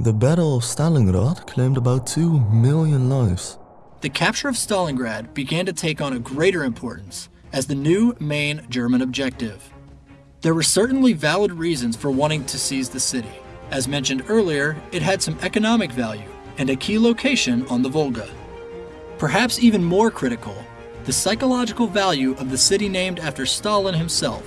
The Battle of Stalingrad claimed about 2 million lives. The capture of Stalingrad began to take on a greater importance as the new main German objective. There were certainly valid reasons for wanting to seize the city. As mentioned earlier, it had some economic value and a key location on the Volga. Perhaps even more critical, the psychological value of the city named after Stalin himself